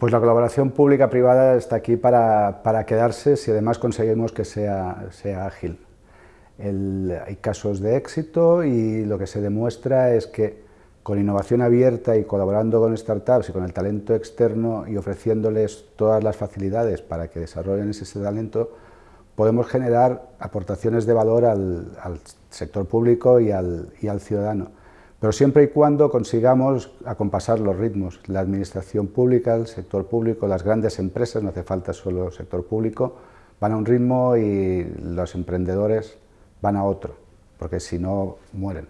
Pues la colaboración pública-privada está aquí para, para, quedarse si además conseguimos que sea, sea ágil. Hay casos de éxito y lo que se demuestra es que con innovación abierta y colaborando con startups y con el talento externo y ofreciéndoles todas las facilidades para que desarrollen ese, talento, podemos generar aportaciones de valor al, al sector público y al, y al ciudadano pero siempre y cuando consigamos acompasar los ritmos. La administración pública, el sector público, las grandes empresas, no hace falta solo el sector público, van a un ritmo y los emprendedores van a otro, porque si no mueren.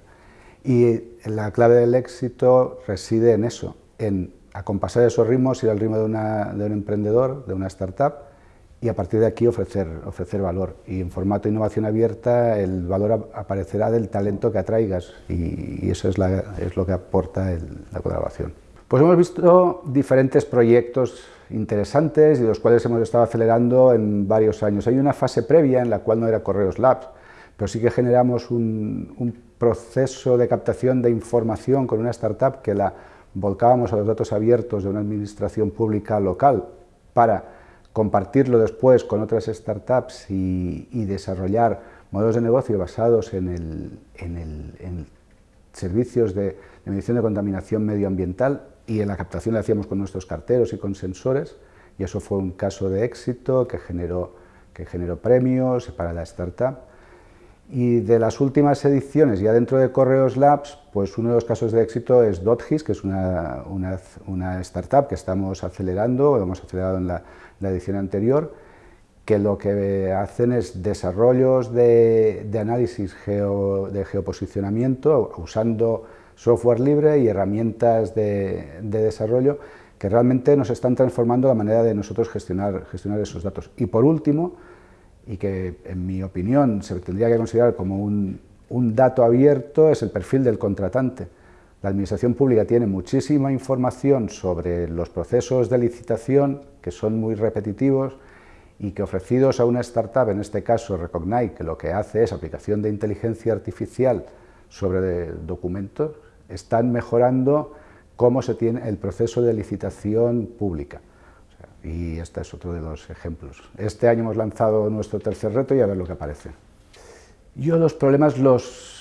Y la clave del éxito reside en eso, en acompasar esos ritmos, ir al ritmo de, de un emprendedor, de una startup, y a partir de aquí ofrecer, ofrecer valor. Y en formato innovación abierta el valor aparecerá del talento que atraigas y, eso es, es, lo que aporta la colaboración. Pues hemos visto diferentes proyectos interesantes y los cuales hemos estado acelerando en varios años. Hay una fase previa en la cual no era Correos Labs, pero sí que generamos un, un proceso de captación de información con una startup que la volcábamos a los datos abiertos de una administración pública local para compartirlo después con otras startups y, desarrollar modelos de negocio basados en, el, en, servicios de, medición de contaminación medioambiental y en la captación la hacíamos con nuestros carteros y con sensores y eso fue un caso de éxito que generó, que generó premios para la startup. Y de las últimas ediciones, ya dentro de Correos Labs, pues uno de los casos de éxito es Dotgis, que es una, una, startup que estamos acelerando, hemos acelerado en la, la edición anterior, que lo que hacen es desarrollos de, análisis de geoposicionamiento usando software libre y herramientas de, desarrollo que realmente nos están transformando la manera de nosotros gestionar, gestionar esos datos. Y por último, y que en mi opinión se tendría que considerar como un, dato abierto, es el perfil del contratante. La Administración Pública tiene muchísima información sobre los procesos de licitación, que son muy repetitivos, y que ofrecidos a una startup, en este caso Recognize, que lo que hace es aplicación de inteligencia artificial sobre documentos, están mejorando cómo se tiene el proceso de licitación pública. Y este es otro de los ejemplos. Este año hemos lanzado nuestro tercer reto y a ver lo que aparece. Yo los problemas los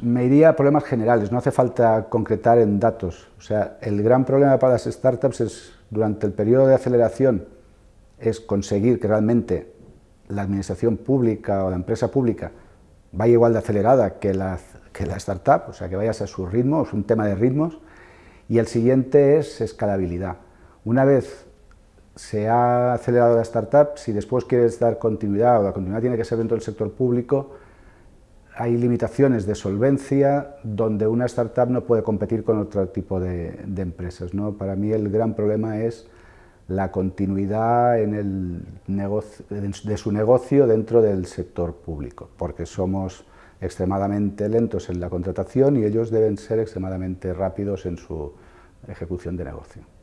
me a problemas generales, no hace falta concretar en datos. O sea, el gran problema para las startups es, durante el periodo de aceleración, es conseguir que realmente la administración pública o la empresa pública vaya igual de acelerada que la, que la startup, o sea, que vayas a su ritmo, es un tema de ritmos. Y el siguiente es escalabilidad. Una vez se ha acelerado la startup, si después quieres dar continuidad, o la continuidad tiene que ser dentro del sector público, hay limitaciones de solvencia donde una startup no puede competir con otro tipo de, empresas. ¿no? Para mí el gran problema es la continuidad en el de su negocio dentro del sector público, porque somos extremadamente lentos en la contratación y ellos deben ser extremadamente rápidos en su ejecución de negocio.